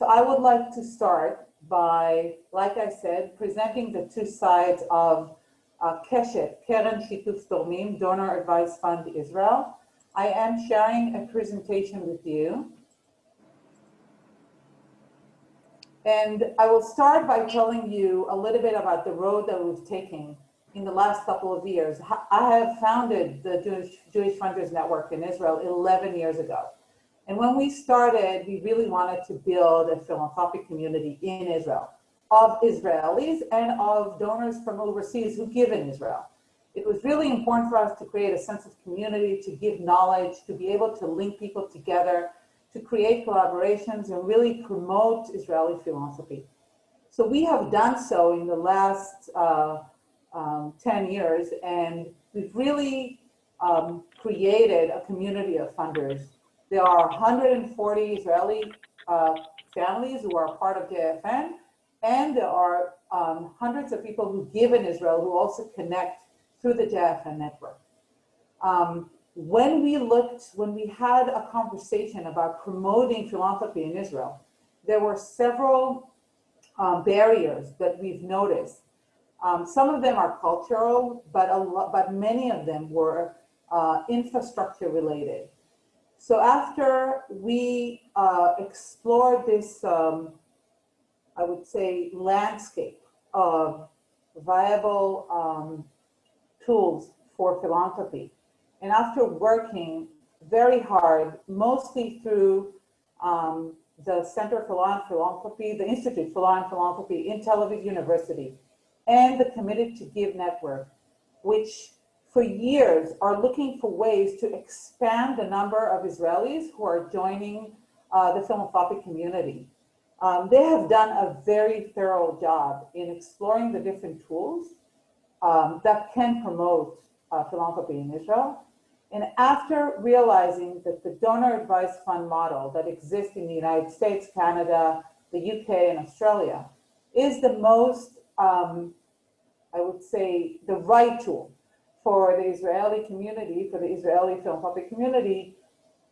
So I would like to start by, like I said, presenting the two sides of uh, Keshet, Keren Shituf Tormim, Donor Advice Fund Israel. I am sharing a presentation with you. And I will start by telling you a little bit about the road that we've taken in the last couple of years. I have founded the Jewish, Jewish Funders Network in Israel 11 years ago. And when we started, we really wanted to build a philanthropic community in Israel of Israelis and of donors from overseas who give in Israel. It was really important for us to create a sense of community, to give knowledge, to be able to link people together, to create collaborations and really promote Israeli philanthropy. So we have done so in the last uh, um, 10 years, and we've really um, created a community of funders. There are 140 Israeli uh, families who are part of JFN, and there are um, hundreds of people who give in Israel who also connect through the JFN network. Um, when we looked, when we had a conversation about promoting philanthropy in Israel, there were several um, barriers that we've noticed. Um, some of them are cultural, but a lot, but many of them were uh, infrastructure related. So after we uh, explored this, um, I would say, landscape of viable um, tools for philanthropy, and after working very hard, mostly through um, the Center for Philanthropy, the Institute for Law and Philanthropy in Tel Aviv University, and the Committed to Give Network, which for years are looking for ways to expand the number of Israelis who are joining uh, the philanthropic community. Um, they have done a very thorough job in exploring the different tools um, that can promote uh, philanthropy in Israel. And after realizing that the donor advice fund model that exists in the United States, Canada, the UK, and Australia is the most, um, I would say, the right tool for the Israeli community, for the Israeli philanthropic community,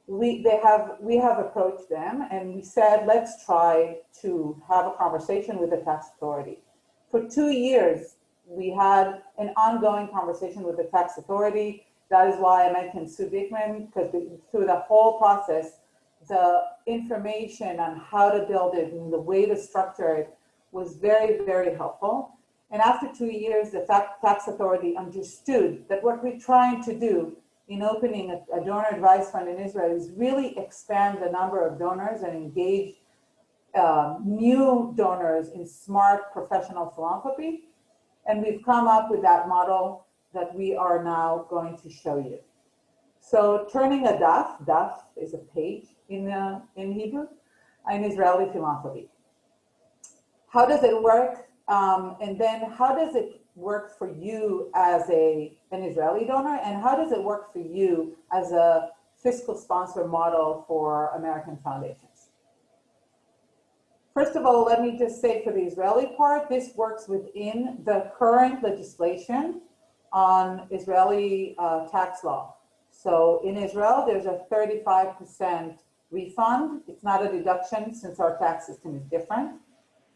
we they have we have approached them and we said let's try to have a conversation with the tax authority. For two years, we had an ongoing conversation with the tax authority that is why I mentioned Sue Dickman, because through the whole process, the information on how to build it and the way to structure it was very, very helpful. And after two years, the tax authority understood that what we're trying to do in opening a, a, donor advice fund in Israel is really expand the number of donors and engage um, new donors in smart professional philanthropy. And we've come up with that model that we are now going to show you. So turning a daf, daf is a page in, uh, in Hebrew, in Israeli philanthropy. How does it work? Um, and then how does it work for you as a, an Israeli donor? And how does it work for you as a fiscal sponsor model for American foundations? First of all, let me just say for the Israeli part, this works within the current legislation on Israeli uh, tax law. So in Israel, there's a 35% refund. It's not a deduction since our tax system is different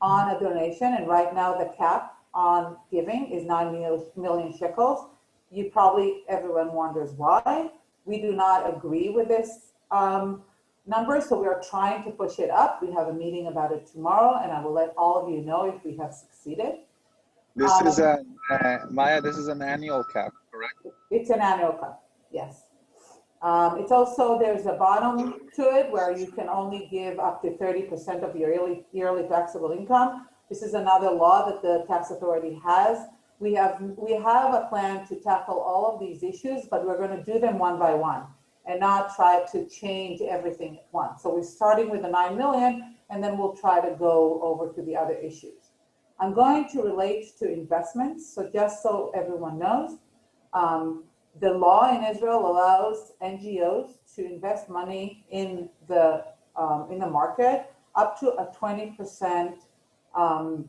on a donation. And right now the cap on giving is 9 million shekels. You probably, everyone wonders why. We do not agree with this um, number, so we are trying to push it up. We have a meeting about it tomorrow, and I will let all of you know if we have succeeded. This um, is a, uh, Maya, this is an annual cap, correct? It's an annual cap, yes. Um, it's also, there's a bottom to it where you can only give up to 30% of your yearly, yearly taxable income. This is another law that the tax authority has. We have, we have a plan to tackle all of these issues, but we're going to do them one by one and not try to change everything at once. So we're starting with the 9 million and then we'll try to go over to the other issues. I'm going to relate to investments. So just so everyone knows, um, the law in Israel allows NGOs to invest money in the um, in the market up to a 20% um,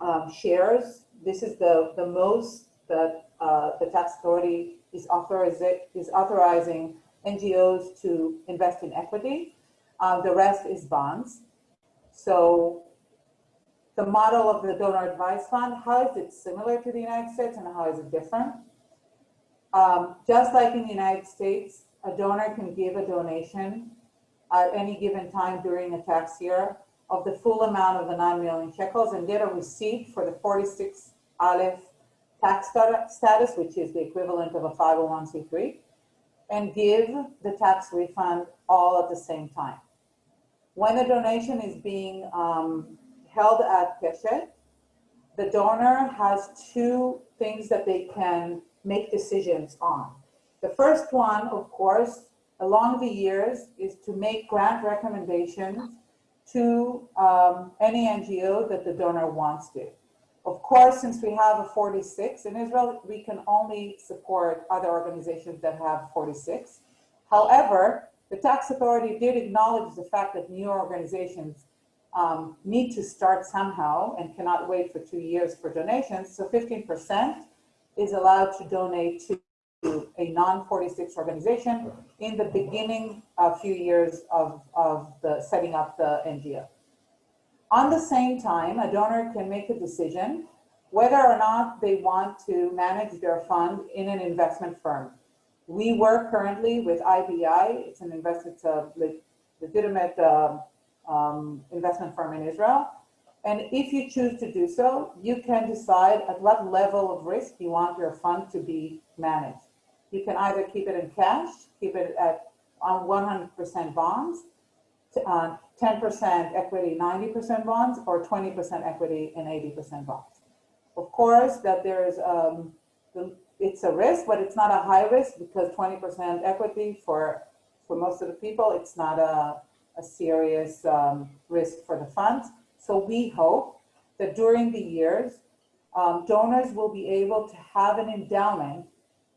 um, shares. This is the, the most that uh, the tax authority is, is authorizing NGOs to invest in equity. Uh, the rest is bonds. So the model of the donor advice fund, how is it similar to the United States and how is it different? Um, just like in the United States, a donor can give a donation at any given time during a tax year of the full amount of the 9 million shekels and get a receipt for the 46 Aleph tax status, which is the equivalent of a 501c3, and give the tax refund all at the same time. When a donation is being um, held at Keshet, the donor has two things that they can make decisions on. The first one, of course, along the years, is to make grant recommendations to um, any NGO that the donor wants to. Of course, since we have a 46 in Israel, we can only support other organizations that have 46. However, the tax authority did acknowledge the fact that new organizations um, need to start somehow and cannot wait for two years for donations. So 15% is allowed to donate to a non-46 organization in the beginning a few years of, of the setting up the NGO. On the same time, a donor can make a decision whether or not they want to manage their fund in an investment firm. We work currently with IBI. It's an investment, it's a legitimate uh, um, investment firm in Israel. And if you choose to do so, you can decide at what level of risk you want your fund to be managed. You can either keep it in cash, keep it at on 100% bonds, uh, 10% equity, 90% bonds, or 20% equity and 80% bonds. Of course, that there's um, it's a risk, but it's not a high risk because 20% equity for for most of the people, it's not a, a serious um, risk for the funds. So we hope that during the years, um, donors will be able to have an endowment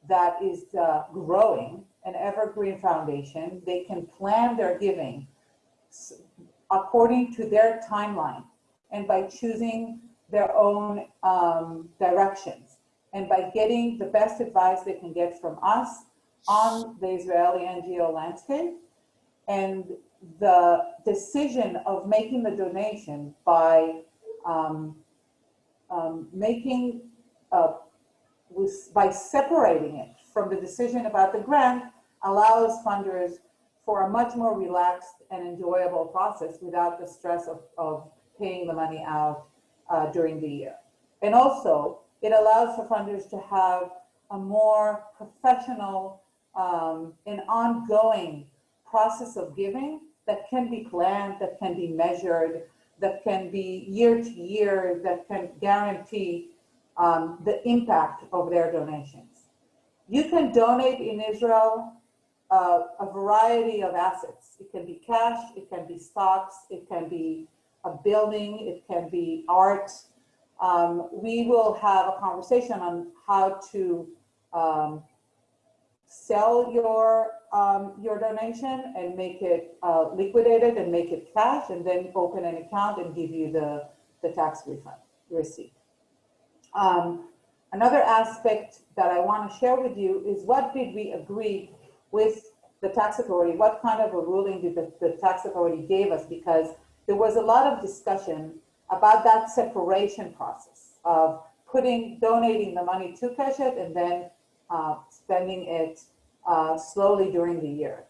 that is uh, growing, an evergreen foundation. They can plan their giving according to their timeline and by choosing their own um, directions and by getting the best advice they can get from us on the Israeli NGO landscape. And the decision of making the donation by um, um, making uh, with, by separating it from the decision about the grant allows funders for a much more relaxed and enjoyable process without the stress of, of paying the money out uh, during the year. And also, it allows for funders to have a more professional um, and ongoing process of giving that can be planned, that can be measured, that can be year to year, that can guarantee um, the impact of their donations. You can donate in Israel uh, a variety of assets. It can be cash, it can be stocks, it can be a building, it can be art. Um, we will have a conversation on how to um, sell your um, your donation and make it uh, liquidated and make it cash and then open an account and give you the, the tax refund receipt. Um, another aspect that I want to share with you is what did we agree with the tax authority? What kind of a ruling did the, the tax authority gave us? Because there was a lot of discussion about that separation process of putting, donating the money to Keshet and then uh, spending it uh, slowly during the year.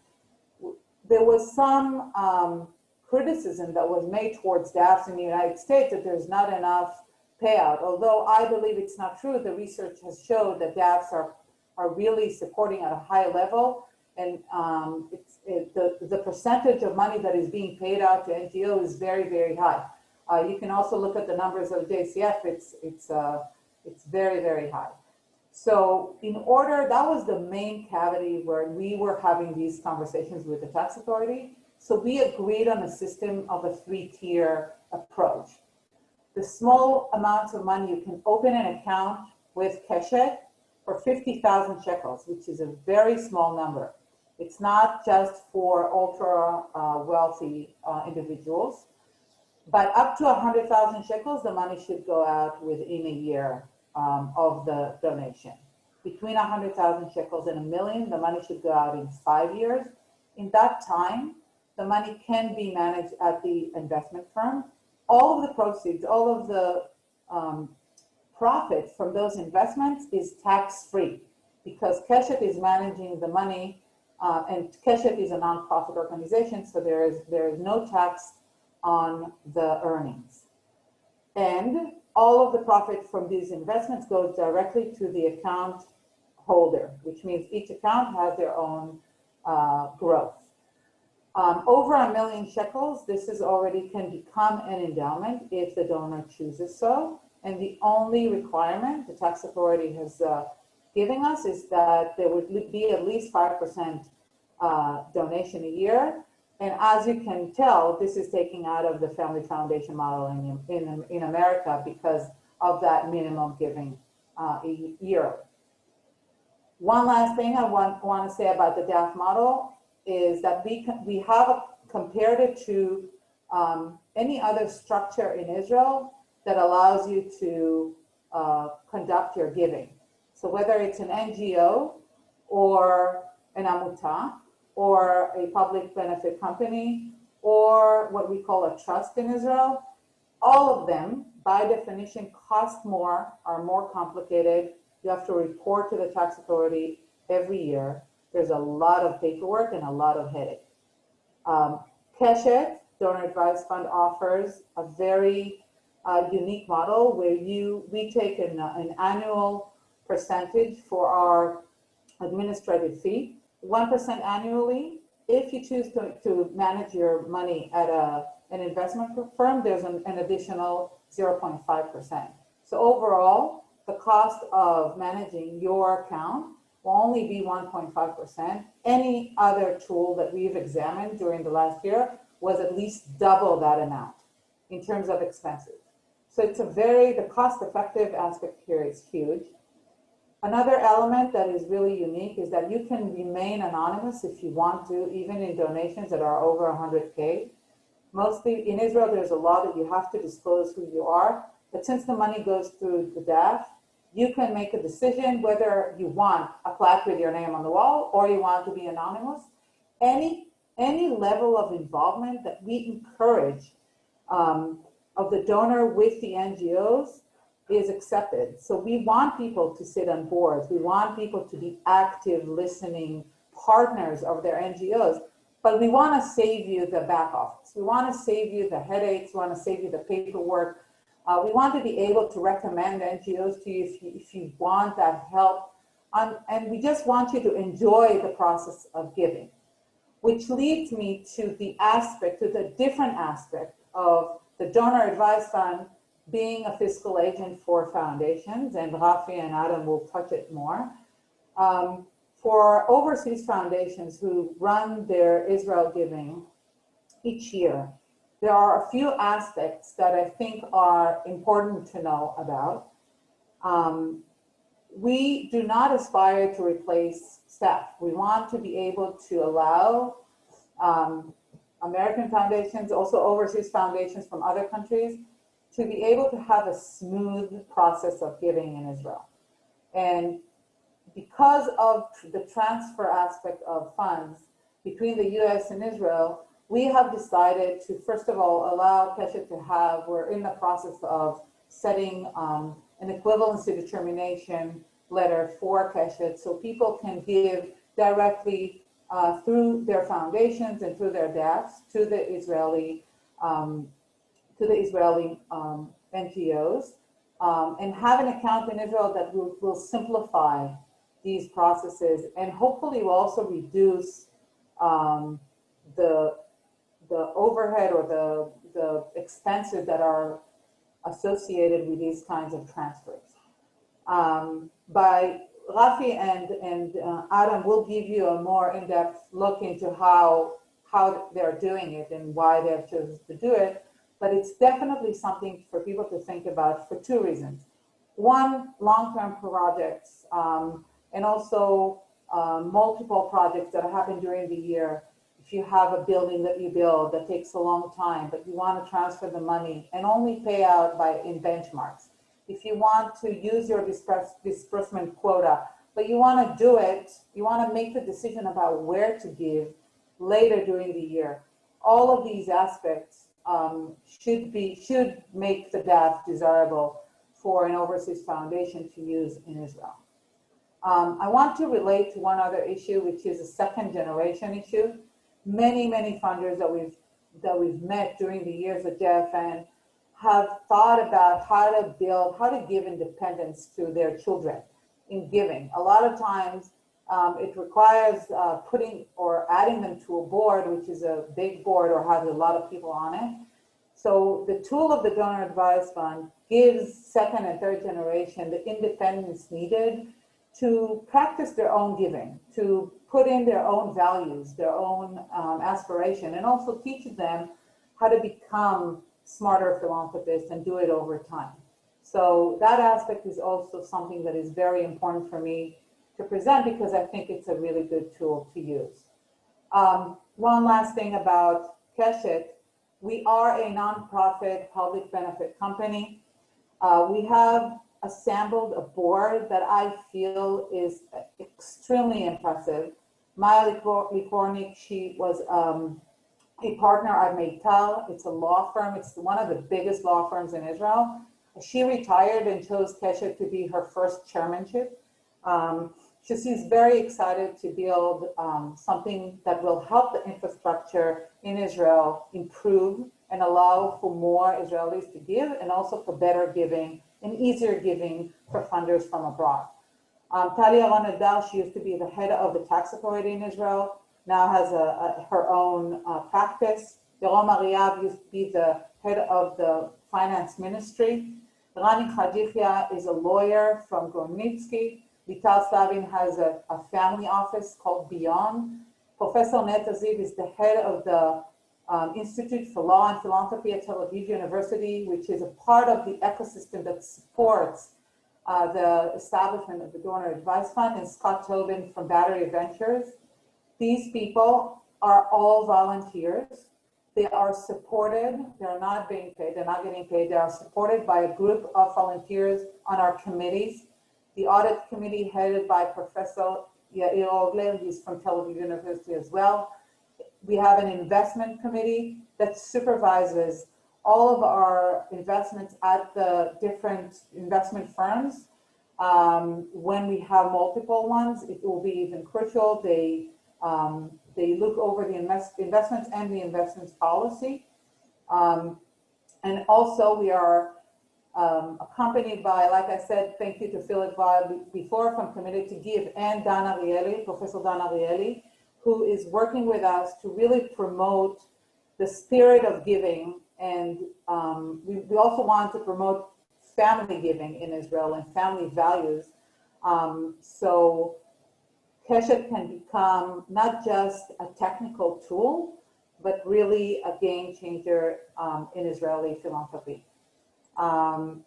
There was some um, criticism that was made towards DAFs in the United States that there's not enough payout. Although I believe it's not true, the research has showed that DAFs are, are really supporting at a high level. And um, it, the, the percentage of money that is being paid out to NGO is very, very high. Uh, you can also look at the numbers of JCF. It's, it's, uh, it's very, very high. So in order, that was the main cavity where we were having these conversations with the tax authority. So we agreed on a system of a three-tier approach the small amounts of money, you can open an account with Keshet for 50,000 shekels, which is a very small number. It's not just for ultra uh, wealthy uh, individuals, but up to 100,000 shekels, the money should go out within a year um, of the donation. Between 100,000 shekels and a million, the money should go out in five years. In that time, the money can be managed at the investment firm. All of the proceeds, all of the um, profit from those investments is tax-free because Keshet is managing the money uh, and Keshet is a nonprofit organization, so there is, there is no tax on the earnings. And all of the profit from these investments goes directly to the account holder, which means each account has their own uh, growth. Um, over a million shekels, this is already can become an endowment if the donor chooses so. And the only requirement the tax authority has uh, given us is that there would be at least 5% uh, donation a year. And as you can tell, this is taking out of the family foundation model in, in, in America because of that minimum giving uh, year. One last thing I want, want to say about the DAF model is that we, we have compared it to um, any other structure in Israel that allows you to uh, conduct your giving. So whether it's an NGO or an amuta or a public benefit company or what we call a trust in Israel, all of them by definition cost more, are more complicated. You have to report to the tax authority every year. There's a lot of paperwork and a lot of headache. Um, Keshet, Donor Advised Fund offers a very uh, unique model where you we take an, uh, an annual percentage for our administrative fee, 1% annually. If you choose to, to manage your money at a, an investment firm, there's an, an additional 0.5%. So overall, the cost of managing your account will only be 1.5%. Any other tool that we've examined during the last year was at least double that amount in terms of expenses. So it's a very, the cost effective aspect here is huge. Another element that is really unique is that you can remain anonymous if you want to, even in donations that are over 100K. Mostly in Israel, there's a law that you have to disclose who you are. But since the money goes through the DAF, you can make a decision whether you want a plaque with your name on the wall or you want to be anonymous. Any, any level of involvement that we encourage um, of the donor with the NGOs is accepted. So we want people to sit on boards. We want people to be active, listening partners of their NGOs. But we want to save you the back office. We want to save you the headaches. We want to save you the paperwork. Uh, we want to be able to recommend NGOs to you if you, if you want that help. Um, and we just want you to enjoy the process of giving, which leads me to the aspect, to the different aspect of the donor Advice fund being a fiscal agent for foundations, and Rafi and Adam will touch it more. Um, for overseas foundations who run their Israel giving each year, there are a few aspects that I think are important to know about. Um, we do not aspire to replace staff. We want to be able to allow um, American foundations, also overseas foundations from other countries, to be able to have a smooth process of giving in Israel. And because of the transfer aspect of funds between the US and Israel, we have decided to, first of all, allow Keshet to have, we're in the process of setting um, an equivalency determination letter for Keshet so people can give directly uh, through their foundations and through their DAFs to the Israeli um, to the Israeli um, NGOs um, and have an account in Israel that will, will simplify these processes and hopefully will also reduce um, the the overhead or the the expenses that are associated with these kinds of transfers. Um, by Rafi and, and uh, Adam will give you a more in-depth look into how, how they're doing it and why they've chosen to do it. But it's definitely something for people to think about for two reasons. One, long-term projects, um, and also uh, multiple projects that happen during the year. If you have a building that you build that takes a long time, but you want to transfer the money and only pay out by in benchmarks if you want to use your disperse, disbursement quota, but you want to do it, you want to make the decision about where to give later during the year. all of these aspects um, should be, should make the DAF desirable for an overseas foundation to use in Israel. Um, I want to relate to one other issue, which is a second generation issue. Many, many funders that we've that we've met during the years at JFN have thought about how to build, how to give independence to their children in giving. A lot of times um, it requires uh, putting or adding them to a board, which is a big board or has a lot of people on it. So the tool of the donor advised fund gives second and third generation the independence needed to practice their own giving, to put in their own values, their own um, aspiration, and also teaches them how to become smarter philanthropists and do it over time. So that aspect is also something that is very important for me to present because I think it's a really good tool to use. Um, one last thing about Keshet, we are a nonprofit public benefit company. Uh, we have assembled a board that I feel is extremely impressive. Maya Liquornik, she was um, a partner at Meitar. It's a law firm. It's one of the biggest law firms in Israel. She retired and chose Keshet to be her first chairmanship. Um, she's very excited to build um, something that will help the infrastructure in Israel improve and allow for more Israelis to give and also for better giving and easier giving for funders from abroad. Um, Tali Yaron-Eldar, she used to be the head of the tax authority in Israel, now has a, a her own uh, practice. Yarom Ariav used to be the head of the finance ministry. Rani Khadifia is a lawyer from Gornitzky. Vital Slavin has a, a family office called Beyond. Professor Neta Ziv is the head of the um, Institute for Law and Philanthropy at Tel Aviv University, which is a part of the ecosystem that supports uh, the establishment of the Donor Advice Fund, and Scott Tobin from Battery Ventures. These people are all volunteers. They are supported. They're not being paid. They're not getting paid. They are supported by a group of volunteers on our committees. The audit committee headed by Professor Yair Ogler, he's from Tel Aviv University as well we have an investment committee that supervises all of our investments at the different investment firms. Um, when we have multiple ones, it will be even crucial. They um, they look over the invest investments and the investments policy. Um, and also we are um, accompanied by, like I said, thank you to Philip Weil before from Committed to Give and Dan Ariely, Professor Dan Ariely, who is working with us to really promote the spirit of giving. And um, we, we, also want to promote family giving in Israel and family values. Um, so Keshet can become not just a technical tool, but really a game changer um, in Israeli philanthropy. Um,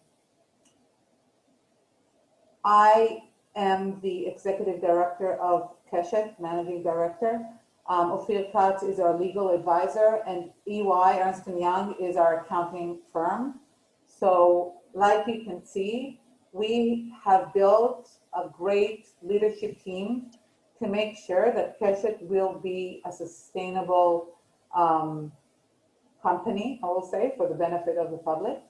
I am the executive director of Keshet, Managing Director. Um, Ophir Katz is our legal advisor and EY, Ernst & Young, is our accounting firm. So like you can see, we have built a great leadership team to make sure that Keshet will be a sustainable um, company, I will say, for the benefit of the public.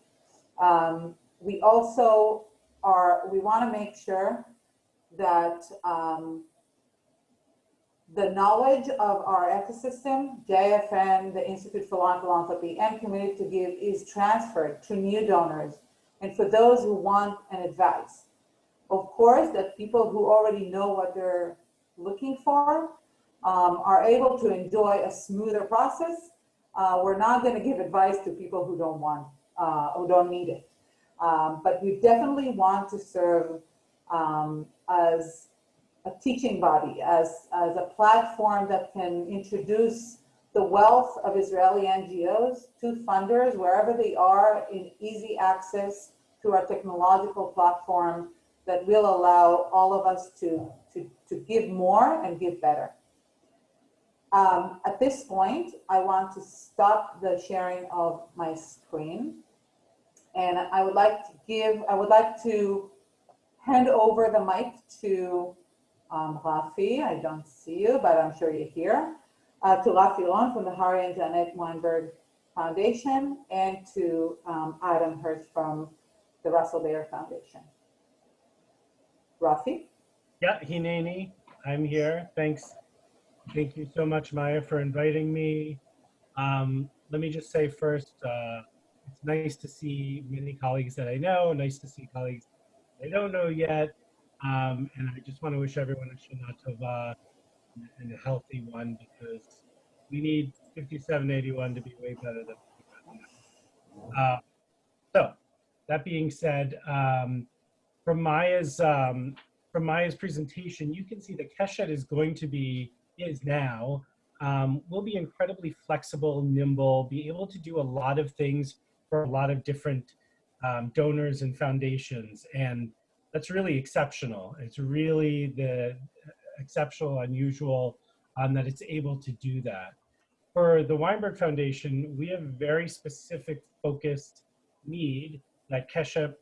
Um, we also are, we want to make sure that um, the knowledge of our ecosystem, JFN, the Institute for Philanthropy, and Committed to Give is transferred to new donors and for those who want an advice. Of course, that people who already know what they're looking for um, are able to enjoy a smoother process. Uh, we're not going to give advice to people who don't want, uh, who don't need it. Um, but we definitely want to serve um, as a teaching body, as, as a platform that can introduce the wealth of Israeli NGOs to funders wherever they are in easy access to our technological platform that will allow all of us to, to, to give more and give better. Um, at this point, I want to stop the sharing of my screen. And I would like to give, I would like to hand over the mic to um, Rafi, I don't see you, but I'm sure you're here. uh, to Rafi Rone from the Harry and Jeanette Weinberg Foundation, and to um, Adam Hirsch from the Russell Berrie Foundation. Rafi? Yeah, Hineni, I'm here. Thanks. Thank you so much, Maya, for inviting me. Um, let me just say first, uh, it's nice to see many colleagues that I know, nice to see colleagues I don't know yet. Um, and I just want to wish everyone a Shana Tova and a healthy one because we need 5781 to be way better than uh, so that being said, um, from Maya's um, from Maya's presentation, you can see that Keshet is going to be is now um, will be incredibly flexible, nimble, be able to do a lot of things for a lot of different um, donors and foundations, and that's really exceptional. It's really the exceptional, unusual, um, that it's able to do that. For the Weinberg Foundation, we have a very specific focused need that Kesha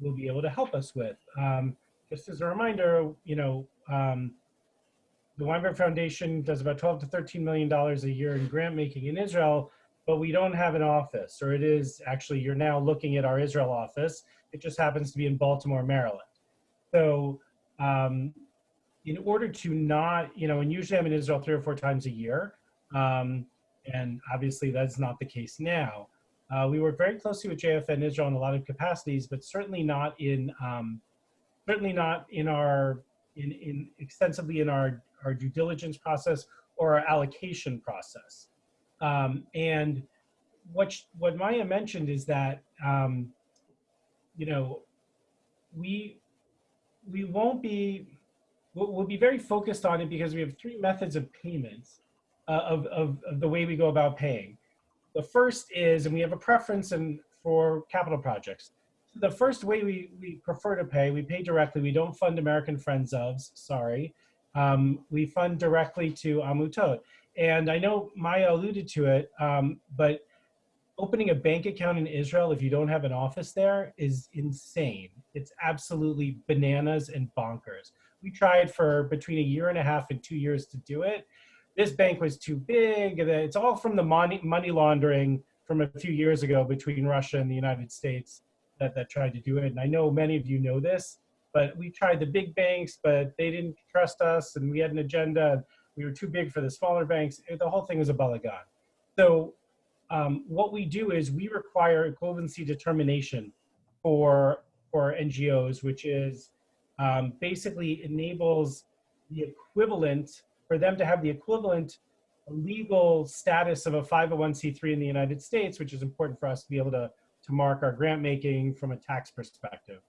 will be able to help us with. Um, just as a reminder, you know, um, the Weinberg Foundation does about 12 to 13 million dollars a year in grant making in Israel, but we don't have an office, or it is actually you're now looking at our Israel office. It just happens to be in Baltimore, Maryland. So um, in order to not, you know, and usually I'm in Israel three or four times a year, um, and obviously that's not the case now. Uh, we work very closely with JFN Israel in a lot of capacities, but certainly not in um, certainly not in our in, in extensively in our our due diligence process or our allocation process. Um, and what what Maya mentioned is that um, you know we we won't be we'll, we'll, be very focused on it because we have three methods of payments uh, of, of, of the way we go about paying. The first is, and we have a preference in, for capital projects. The first way we, we prefer to pay, we pay directly. We don't fund American Friends ofs, sorry. Um, we fund directly to Amutot. And I know Maya alluded to it, um, but opening a bank account in Israel if you don't have an office there is insane. It's absolutely bananas and bonkers. We tried for between a year and a half and two years to do it. This bank was too big. It's all from the money, money laundering from a few years ago between Russia and the United States that, that tried to do it. And I know many of you know this, but we tried the big banks, but they didn't trust us and we had an agenda. We were too big for the smaller banks. The whole thing was a balagan. So um, what we do is we require equivalency determination for, for NGOs, which is um, basically enables the equivalent, for them to have the equivalent legal status of a 501c3 in the United States, which is important for us to be able to, to mark our grant making from a tax perspective.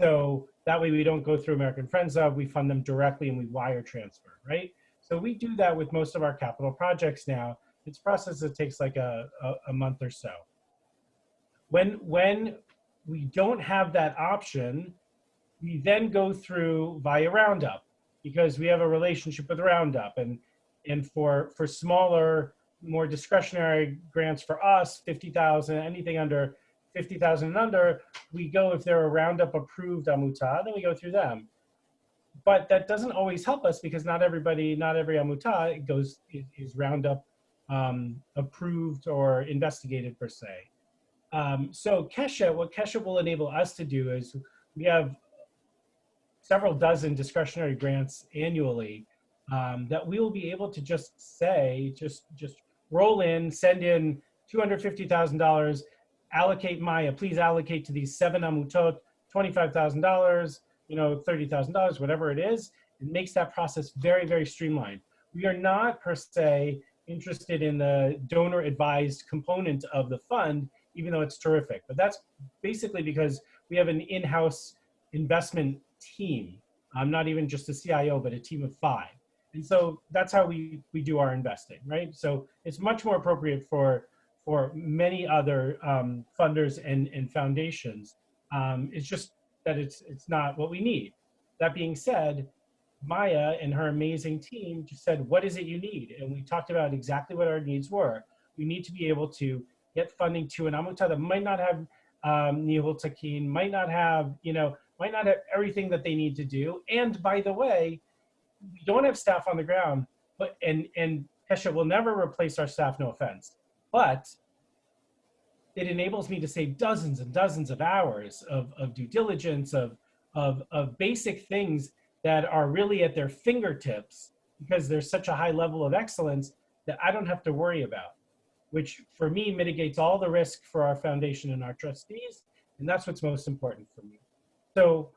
So that way we don't go through American Friends of, we fund them directly and we wire transfer, right? So we do that with most of our capital projects now. It's a process that takes like a, a, a month or so. When, when we don't have that option, we then go through via Roundup because we have a relationship with Roundup and, and for, for smaller, more discretionary grants for us, 50,000, anything under 50,000 and under, we go, if they're a Roundup approved Amuta, then we go through them. But that doesn't always help us because not everybody, not every Amuta goes, is, Roundup um, approved or investigated per se. Um, so Kesha, what Kesha will enable us to do is we have several dozen discretionary grants annually um, that we will be able to just say, just, just roll in, send in $250,000, allocate Maya, uh, please allocate to these seven amutot, $25,000, you know, $30,000, whatever it is. It makes that process very, very streamlined. We are not per se interested in the donor advised component of the fund, even though it's terrific. But that's basically because we have an in-house investment team. I'm not even just a CIO, but a team of five. And so that's how we, we do our investing, right? So it's much more appropriate for, for many other um, funders and, and foundations. Um, it's just that it's, it's not what we need. That being said, Maya and her amazing team just said, what is it you need? And we talked about exactly what our needs were. We need to be able to get funding to an Amuta that might not have um, Nihul Takin, might not have, you know, might not have everything that they need to do. And by the way, we don't have staff on the ground, but and and Keshet will never replace our staff, no offense, but it enables me to save dozens and dozens of hours of, of due diligence, of, of, of basic things that are really at their fingertips because there's such a high level of excellence that I don't have to worry about, which for me mitigates all the risk for our foundation and our trustees. And that's what's most important for me. So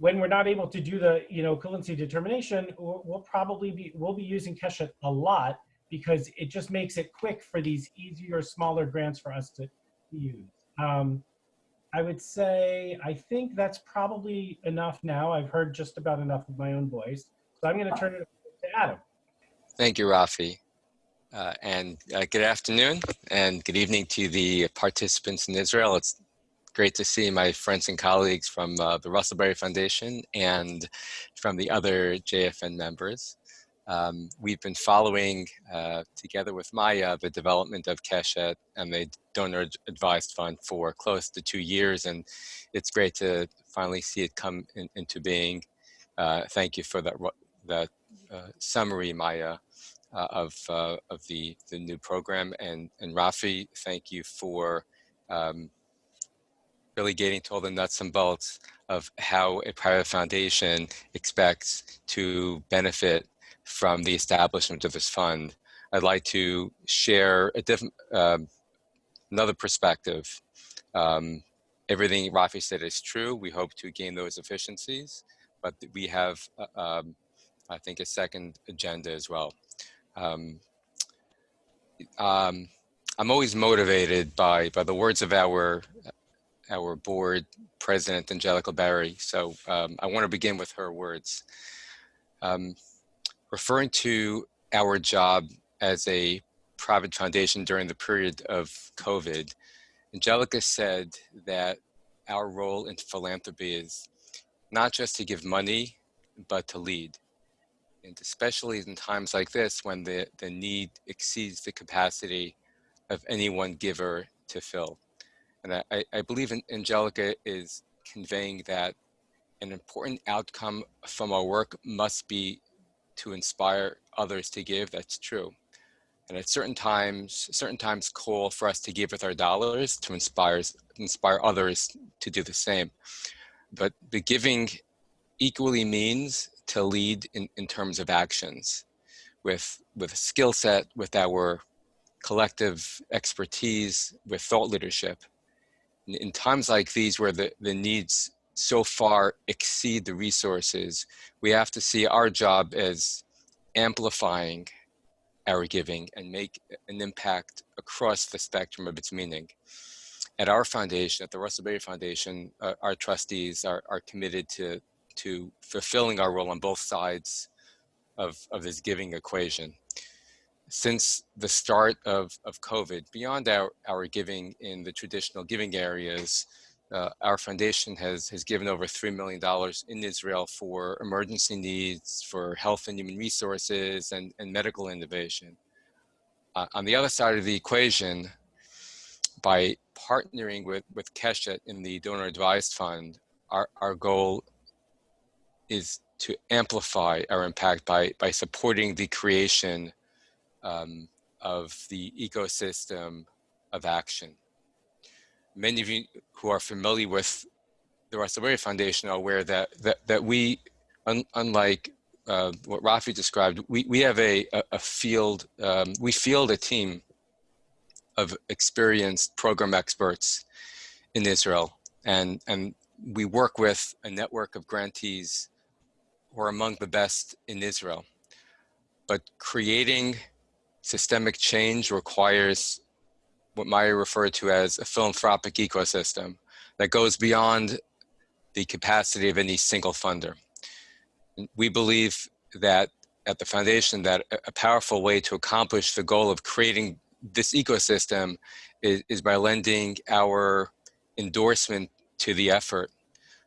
when we're not able to do the, you know, equivalency determination, we'll, we'll probably be, we'll be using Keshet a lot because it just makes it quick for these easier, smaller grants for us to, use. Um, I would say, I think that's probably enough now. I've heard just about enough of my own voice. So I'm to turn it to Adam. Thank you, Rafi. Uh, and uh, good afternoon and good evening to the participants in Israel. It's great to see my friends and colleagues from uh, the Russell Berrie Foundation and from the other JFN members. Um, we've been following, uh, together with Maya, the development of Keshet and the Donor Advised Fund for close to two years, and it's great to finally see it come in, into being. Uh, thank you for that, that uh, summary, Maya, uh, of, uh, of the, the new program. And, and Rafi, thank you for um, really getting to all the nuts and bolts of how a private foundation expects to benefit from the establishment of this fund. I'd like to share a different, um, another perspective. Um, everything Rafi said is true. We hope to gain those efficiencies, but we have, uh, um, I think, a second agenda as well. Um, um, I'm always motivated by by the words of our our board president, Angelica Berrie. So um, I want to begin with her words. Um, referring to our job as a private foundation during the period of COVID, Angelica said that our role in philanthropy is not just to give money, but to lead. And especially in times like this when the, the need exceeds the capacity of any one giver to fill. And I, I believe Angelica is conveying that an important outcome from our work must be to inspire others to give. That's true. And at certain times, certain times call for us to give with our dollars to inspire, inspire others to do the same. But the giving equally means to lead in, in terms of actions with, with a skill set, with our collective expertise, with thought leadership in times like these where the, the needs so far exceed the resources, we have to see our job as amplifying our giving and make an impact across the spectrum of its meaning. At our foundation, at the Russell Berrie Foundation, uh, our trustees are, are committed to, to fulfilling our role on both sides of, of this giving equation since the start of, of COVID, beyond our, our giving in the traditional giving areas, uh, our foundation has, has given over $3 million in Israel for emergency needs, for health and human resources, and, and medical innovation. Uh, on the other side of the equation, by partnering with, with Keshet in the Donor Advised Fund, our, our goal is to amplify our impact by, by supporting the creation um, of the ecosystem of action. Many of you who are familiar with the Berrie Foundation are aware that, that, that we, un, unlike uh, what Rafi described, we, we have a, a, a field, um, we field a team of experienced program experts in Israel. And, and we work with a network of grantees who are among the best in Israel. But creating systemic change requires what Maya referred to as a philanthropic ecosystem that goes beyond the capacity of any single funder. We believe that at the foundation that a powerful way to accomplish the goal of creating this ecosystem is, is by lending our endorsement to the effort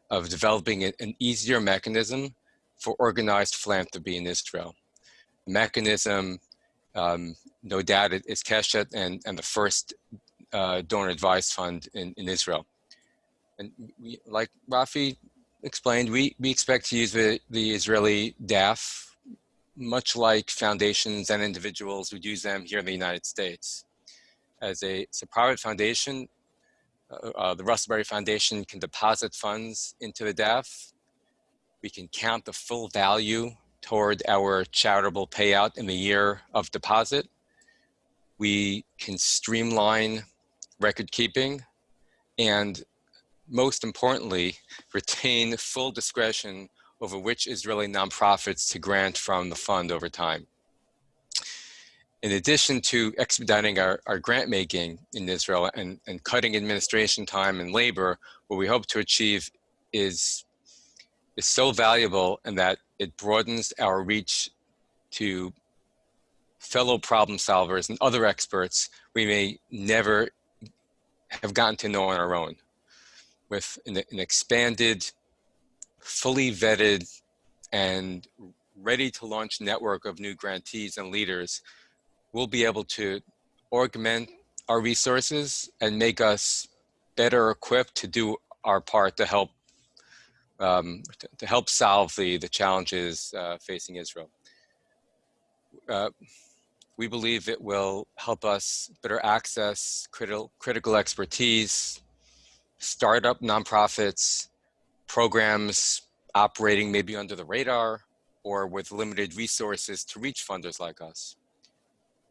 of developing an easier mechanism for organized philanthropy in Israel. Mechanism um, no doubt it is Keshet and, and the first uh, donor advised fund in, in Israel. And we, like Rafi explained, we, we expect to use the, the Israeli DAF much like foundations and individuals would use them here in the United States. As a, it's a private foundation, uh, uh, the Russell Berrie Foundation can deposit funds into the DAF. We can count the full value toward our charitable payout in the year of deposit. We can streamline record keeping and most importantly, retain full discretion over which Israeli nonprofits to grant from the fund over time. In addition to expediting our, our grant making in Israel and, and cutting administration time and labor, what we hope to achieve is, is so valuable in that it broadens our reach to fellow problem solvers and other experts we may never have gotten to know on our own. With an, an expanded, fully vetted, and ready to launch network of new grantees and leaders, we'll be able to augment our resources and make us better equipped to do our part to help um, to, to, help solve the the challenges uh, facing Israel. Uh, we believe it will help us better access critical, critical expertise, startup nonprofits, programs operating maybe under the radar or with limited resources to reach funders like us.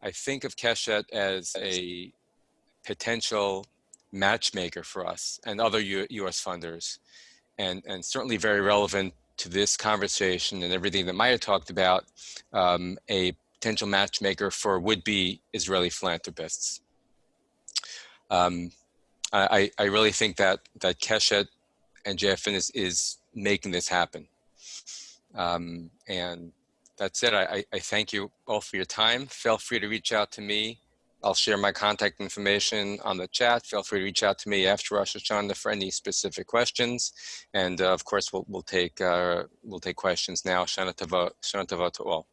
I think of Keshet as a potential matchmaker for us and other U US funders and, and certainly very relevant to this conversation and everything that Maya talked about, um, a potential matchmaker for would-be Israeli philanthropists. Um, I, I really think that that Keshet and JFN is, is making this happen. Um, and that's it. I, I thank you all for your time. Feel free to reach out to me. I'll share my contact information on the chat. Feel free to reach out to me after Rosh Hashanah for any specific questions. And uh, of course, we'll, we'll take uh, we'll take questions now. Shana Tova, Shana Tova to all.